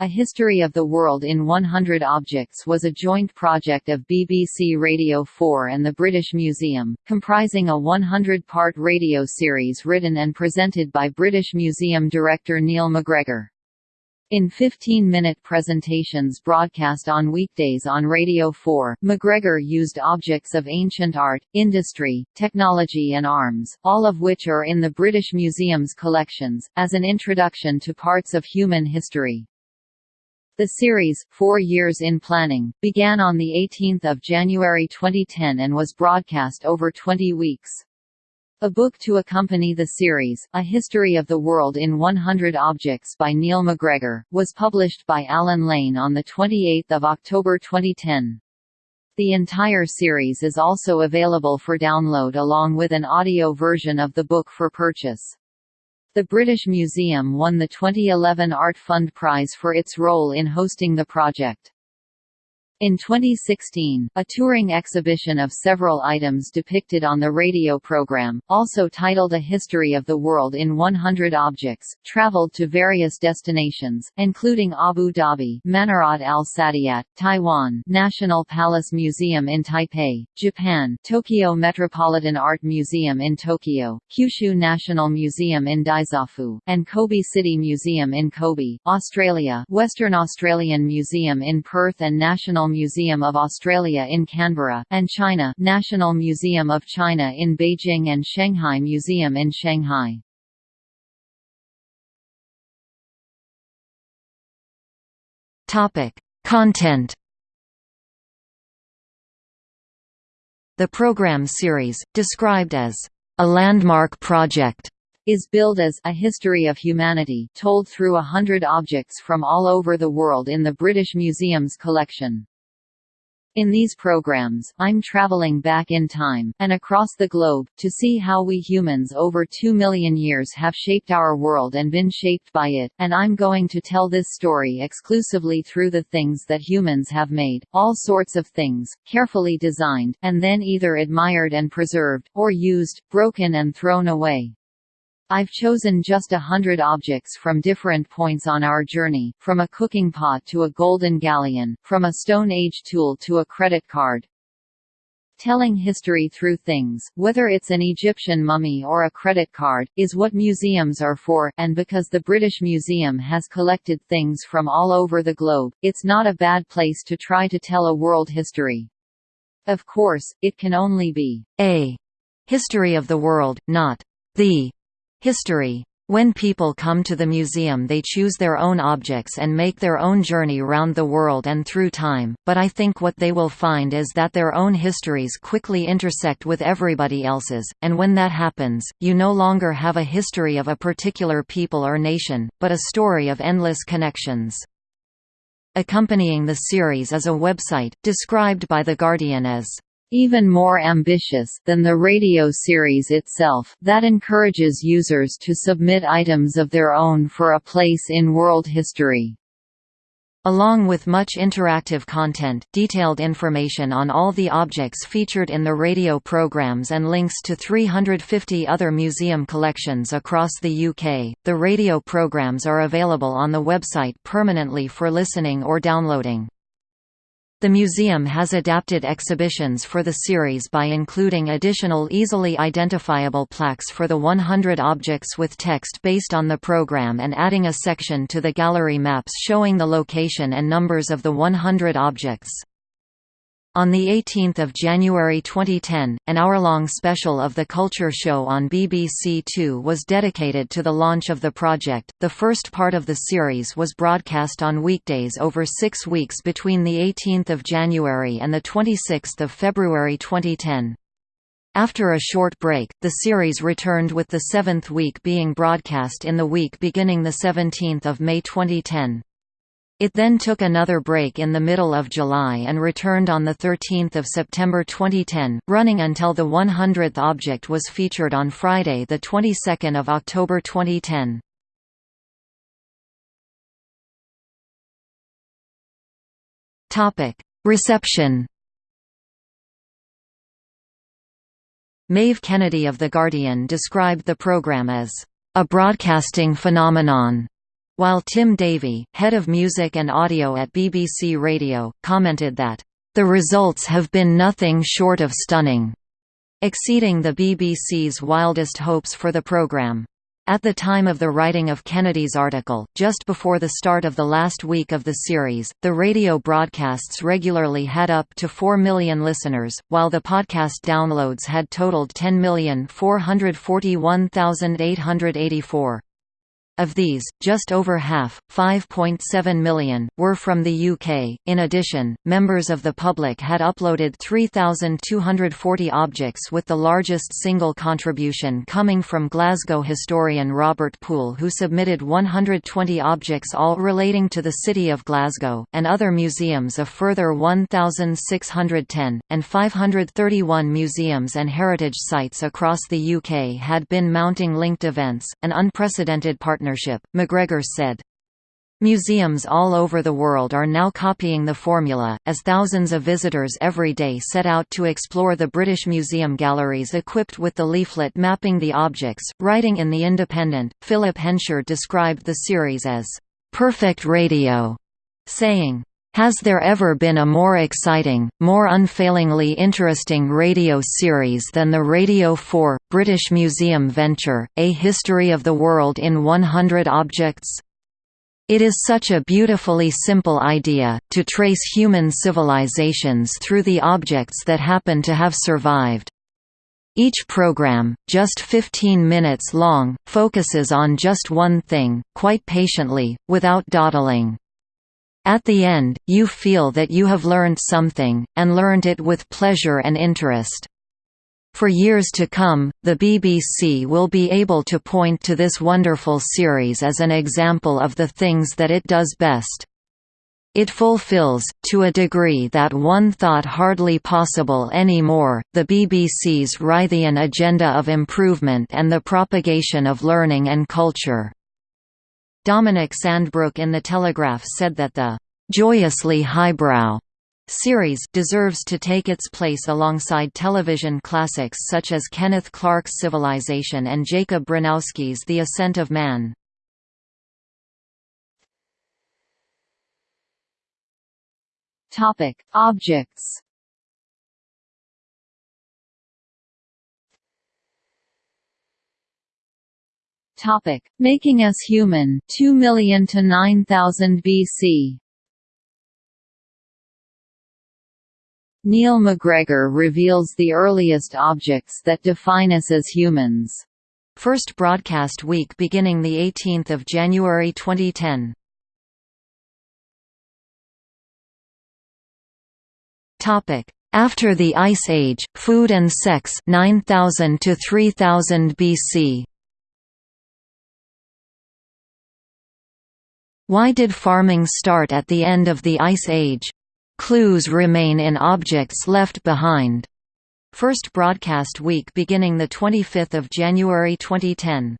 A History of the World in 100 Objects was a joint project of BBC Radio 4 and the British Museum, comprising a 100-part radio series written and presented by British Museum director Neil MacGregor. In 15-minute presentations broadcast on weekdays on Radio 4, MacGregor used objects of ancient art, industry, technology and arms, all of which are in the British Museum's collections, as an introduction to parts of human history. The series, four years in planning, began on 18 January 2010 and was broadcast over 20 weeks. A book to accompany the series, A History of the World in 100 Objects by Neil MacGregor, was published by Allen Lane on 28 October 2010. The entire series is also available for download along with an audio version of the book for purchase. The British Museum won the 2011 Art Fund Prize for its role in hosting the project. In 2016, a touring exhibition of several items depicted on the radio program, also titled A History of the World in 100 Objects, traveled to various destinations, including Abu Dhabi Manarat Al Saadiyat, Taiwan National Palace Museum in Taipei, Japan Tokyo Metropolitan Art Museum in Tokyo, Kyushu National Museum in Dazaifu, and Kobe City Museum in Kobe, Australia Western Australian Museum in Perth and National Museum of Australia in Canberra, and China National Museum of China in Beijing and Shanghai Museum in Shanghai. Topic: Content. The program series, described as a landmark project, is billed as A History of Humanity told through a hundred objects from all over the world in the British Museum's collection. In these programs, I'm traveling back in time, and across the globe, to see how we humans over two million years have shaped our world and been shaped by it, and I'm going to tell this story exclusively through the things that humans have made, all sorts of things, carefully designed, and then either admired and preserved, or used, broken and thrown away. I've chosen just a hundred objects from different points on our journey, from a cooking pot to a golden galleon, from a Stone Age tool to a credit card. Telling history through things, whether it's an Egyptian mummy or a credit card, is what museums are for, and because the British Museum has collected things from all over the globe, it's not a bad place to try to tell a world history. Of course, it can only be a history of the world, not the History when people come to the museum they choose their own objects and make their own journey round the world and through time, but I think what they will find is that their own histories quickly intersect with everybody else's, and when that happens, you no longer have a history of a particular people or nation, but a story of endless connections. Accompanying the series is a website, described by The Guardian as even more ambitious than the radio series itself, that encourages users to submit items of their own for a place in world history. Along with much interactive content, detailed information on all the objects featured in the radio programs and links to 350 other museum collections across the UK, the radio programs are available on the website permanently for listening or downloading. The museum has adapted exhibitions for the series by including additional easily identifiable plaques for the 100 objects with text based on the program and adding a section to the gallery maps showing the location and numbers of the 100 objects. On 18 January 2010, an hour-long special of the Culture Show on BBC Two was dedicated to the launch of the project. The first part of the series was broadcast on weekdays over six weeks between 18 January and 26 February 2010. After a short break, the series returned with the seventh week being broadcast in the week beginning 17 May 2010. It then took another break in the middle of July and returned on 13 September 2010, running until the 100th object was featured on Friday 22 October 2010. Reception Maeve Kennedy of The Guardian described the program as, "...a broadcasting phenomenon." While Tim Davie, head of music and audio at BBC Radio, commented that, "...the results have been nothing short of stunning," exceeding the BBC's wildest hopes for the programme. At the time of the writing of Kennedy's article, just before the start of the last week of the series, the radio broadcasts regularly had up to 4 million listeners, while the podcast downloads had totaled 10,441,884. Of these, just over half, 5.7 million, were from the UK. In addition, members of the public had uploaded 3,240 objects, with the largest single contribution coming from Glasgow historian Robert Poole, who submitted 120 objects, all relating to the city of Glasgow, and other museums a further 1,610, and 531 museums and heritage sites across the UK had been mounting linked events, an unprecedented partnership partnership, MacGregor said. Museums all over the world are now copying the formula, as thousands of visitors every day set out to explore the British Museum galleries equipped with the leaflet mapping the objects. Writing in The Independent, Philip Hensher described the series as perfect radio, saying, has there ever been a more exciting, more unfailingly interesting radio series than the Radio 4, British Museum venture, A History of the World in 100 Objects? It is such a beautifully simple idea, to trace human civilizations through the objects that happen to have survived. Each program, just 15 minutes long, focuses on just one thing, quite patiently, without dawdling. At the end, you feel that you have learned something, and learned it with pleasure and interest. For years to come, the BBC will be able to point to this wonderful series as an example of the things that it does best. It fulfills, to a degree that one thought hardly possible anymore, the BBC's Reithian agenda of improvement and the propagation of learning and culture. Dominic Sandbrook in The Telegraph said that the «joyously highbrow» series deserves to take its place alongside television classics such as Kenneth Clark's Civilization and Jacob Bronowski's The Ascent of Man. Topic: Objects Topic: Making us human, 2 million to 9000 BC. Neil MacGregor reveals the earliest objects that define us as humans. First broadcast week beginning the 18th of January 2010. Topic: After the Ice Age, Food and Sex 9000 to 3000 BC. Why did farming start at the end of the Ice Age? Clues remain in objects left behind. First broadcast week beginning 25 January 2010.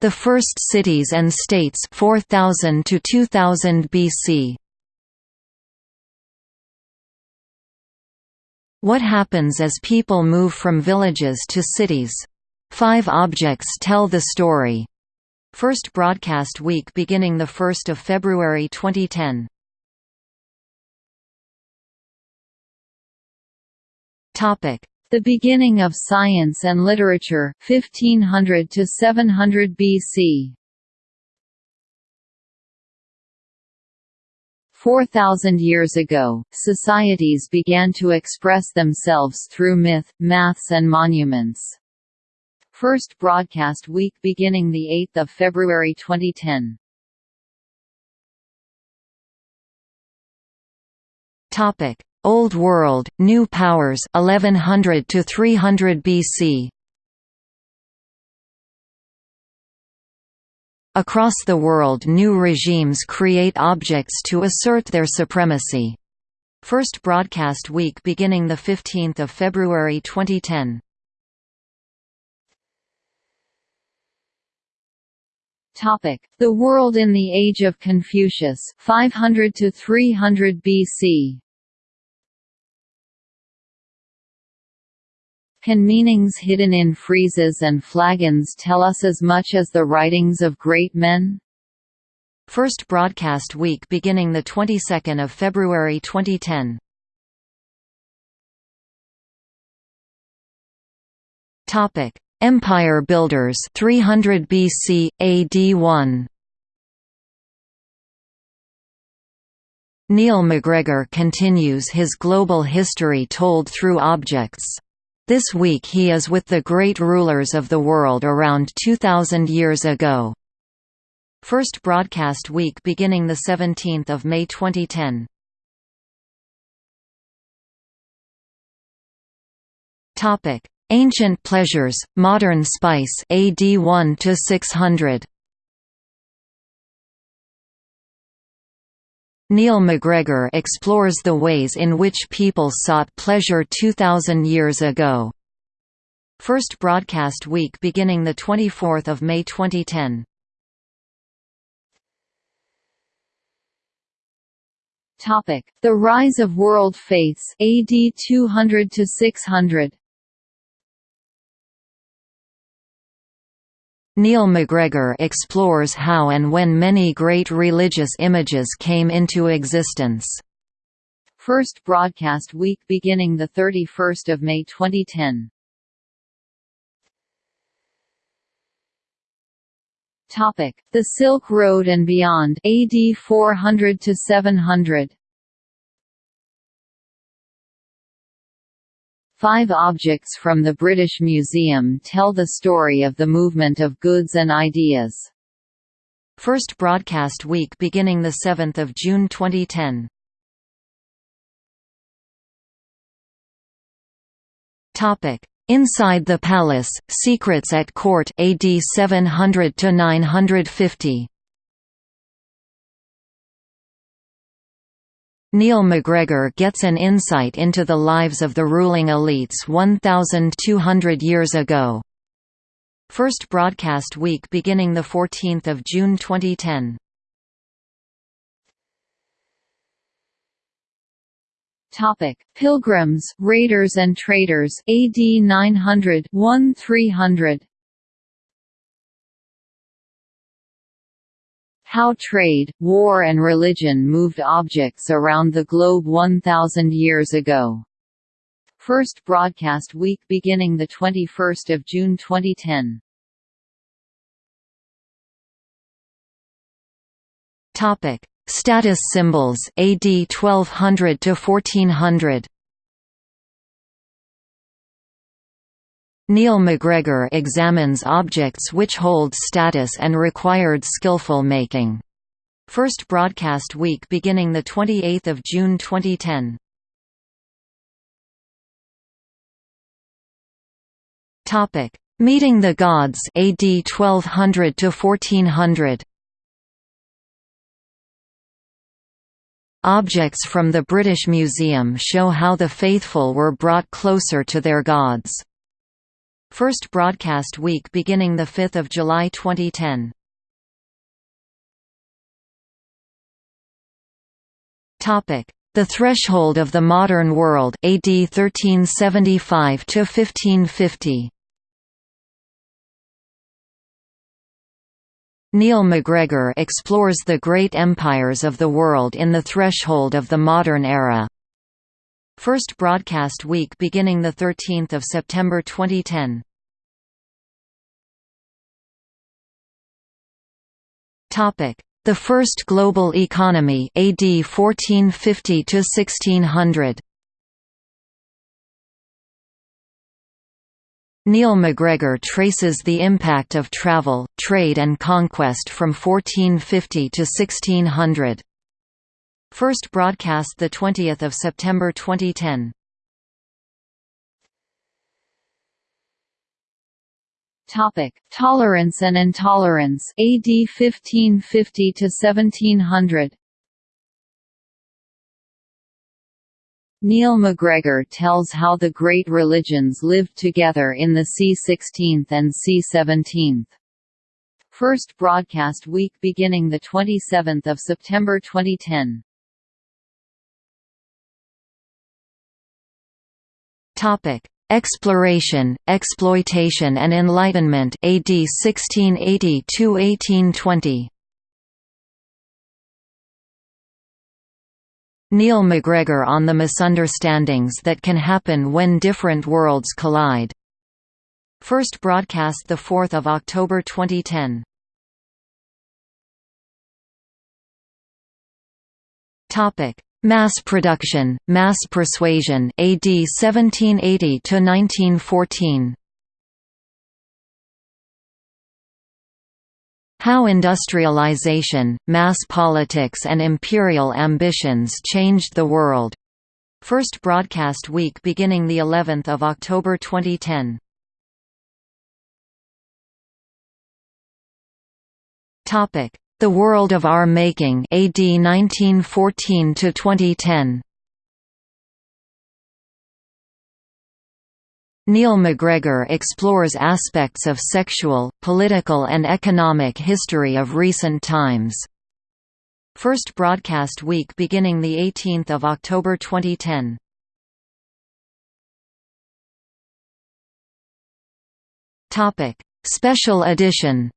The first cities and states 4000 to 2000 BC. What happens as people move from villages to cities? Five objects tell the story. First broadcast week beginning 1 February 2010. The beginning of science and literature 1500 to 700 BC. 4,000 years ago, societies began to express themselves through myth, maths and monuments. First broadcast week beginning 8 February 2010. Topic: Old World, New Powers 1100 to 300 BC. Across the world new regimes create objects to assert their supremacy. First broadcast week beginning 15 February 2010. Topic: The world in the age of Confucius, 500 to 300 BC. Can meanings hidden in friezes and flagons tell us as much as the writings of great men? First broadcast week beginning the 22nd of February 2010. Topic: Empire Builders 300 BC AD 1. Neil MacGregor continues his global history told through objects. This week he is with the great rulers of the world around 2000 years ago. First broadcast week beginning the 17th of May 2010. Ancient pleasures, modern spice AD 1 to 600. Neil MacGregor explores the ways in which people sought pleasure 2,000 years ago. First broadcast week beginning 24 May 2010. Topic: The rise of world faiths AD 200 to 600. Neil MacGregor explores how and when many great religious images came into existence. First broadcast week beginning 31 May 2010. Topic: The Silk Road and beyond AD 400 to 700. Five objects from the British Museum tell the story of the movement of goods and ideas. First broadcast week beginning 7 June 2010. Topic: Inside the Palace, Secrets at Court AD 700 to 950. Neil MacGregor gets an insight into the lives of the ruling elites 1,200 years ago. First broadcast week beginning 14 June 2010. Topic: Pilgrims, Raiders and Traders AD 900 How trade, war and religion moved objects around the globe 1,000 years ago. First broadcast week beginning 21 June 2010. Status symbols AD 1200 to 1400 Neil MacGregor examines objects which hold status and required skillful making. First broadcast week beginning 28 June 2010. Meeting the Gods AD 1200 to 1400 Objects from the British Museum show how the faithful were brought closer to their gods. First broadcast week beginning 5 July 2010. The Threshold of the Modern World AD 1375 to 1550. Neil MacGregor explores the great empires of the world in the threshold of the modern era. First broadcast week beginning 13 September 2010. The First Global Economy AD 1450 to 1600. Neil MacGregor traces the impact of travel, trade and conquest from 1450 to 1600. First broadcast 20 September 2010. Topic: Tolerance and intolerance AD 1550 to 1700. Neil MacGregor tells how the great religions lived together in the c16th and c17th. First broadcast week beginning 27 September 2010. Exploration, Exploitation and Enlightenment AD 1680–1820 Neil MacGregor on the misunderstandings that can happen when different worlds collide. First broadcast the 4th of October 2010. Topic: Mass production, mass persuasion, AD 1780 to 1914. How industrialization, mass politics and imperial ambitions changed the world. First broadcast week beginning the 11th of October 2010. Topic: The World of Our Making AD 1914 to 2010. Neil MacGregor explores aspects of sexual, political and economic history of recent times. First broadcast week beginning 18 October 2010. Special edition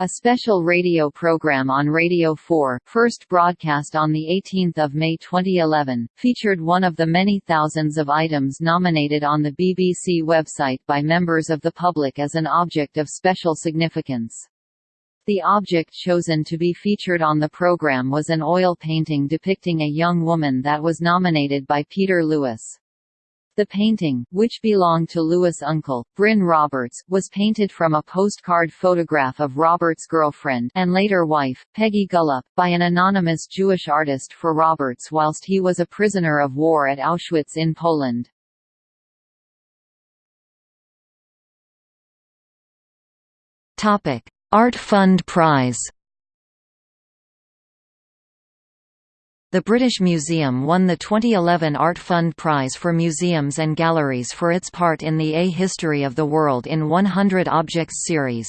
A special radio program on Radio 4, first broadcast on 18 May 2011, featured one of the many thousands of items nominated on the BBC website by members of the public as an object of special significance. The object chosen to be featured on the program was an oil painting depicting a young woman that was nominated by Peter Lewis. The painting, which belonged to Lewis' uncle, Bryn Roberts, was painted from a postcard photograph of Roberts' girlfriend and later wife, Peggy Gullop, by an anonymous Jewish artist for Roberts whilst he was a prisoner of war at Auschwitz in Poland. Art Fund Prize The British Museum won the 2011 Art Fund Prize for Museums and Galleries for its part in the A History of the World in 100 Objects series.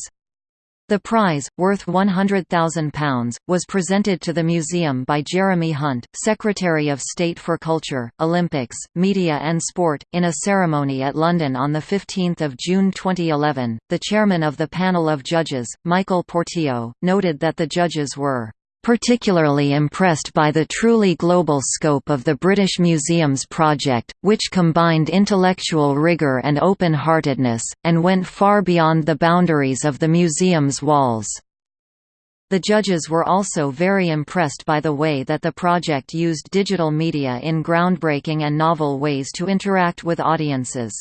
The prize, worth £100,000, was presented to the museum by Jeremy Hunt, Secretary of State for Culture, Olympics, Media and Sport, in a ceremony at London on 15 June 2011. The chairman of the panel of judges, Michael Portillo, noted that the judges were particularly impressed by the truly global scope of the British Museum's project, which combined intellectual rigour and open-heartedness, and went far beyond the boundaries of the museum's walls. The judges were also very impressed by the way that the project used digital media in groundbreaking and novel ways to interact with audiences.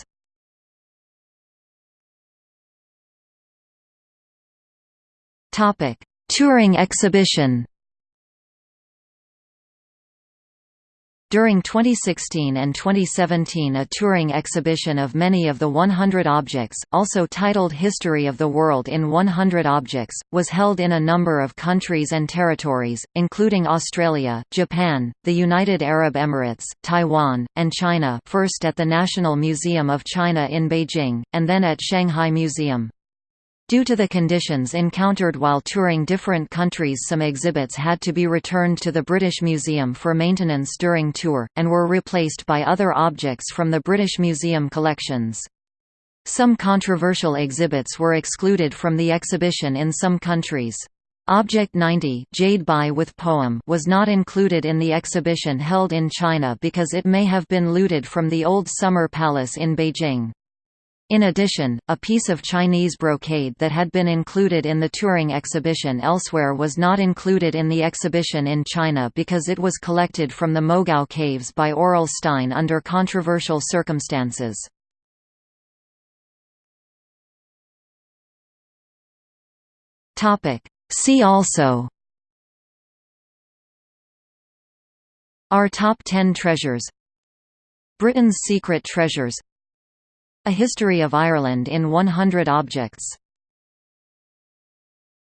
Topic: Touring exhibition During 2016 and 2017 a touring exhibition of many of the 100 objects, also titled History of the World in 100 Objects, was held in a number of countries and territories, including Australia, Japan, the United Arab Emirates, Taiwan, and China first at the National Museum of China in Beijing, and then at Shanghai Museum. Due to the conditions encountered while touring different countries some exhibits had to be returned to the British Museum for maintenance during tour, and were replaced by other objects from the British Museum collections. Some controversial exhibits were excluded from the exhibition in some countries. Object 90 Jade Bai with poem was not included in the exhibition held in China because it may have been looted from the Old Summer Palace in Beijing. In addition, a piece of Chinese brocade that had been included in the touring exhibition elsewhere was not included in the exhibition in China because it was collected from the Mogao Caves by Aurel Stein under controversial circumstances. See also Our Top 10 Treasures Britain's Secret Treasures a History of Ireland in 100 Objects